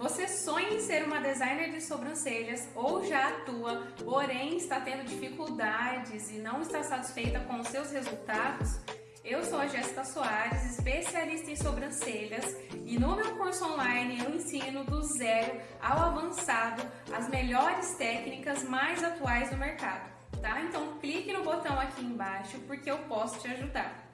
Você sonha em ser uma designer de sobrancelhas ou já atua, porém está tendo dificuldades e não está satisfeita com os seus resultados? Eu sou a Jéssica Soares, especialista em sobrancelhas e no meu curso online eu ensino do zero ao avançado as melhores técnicas mais atuais do mercado, tá? Então clique no botão aqui embaixo porque eu posso te ajudar.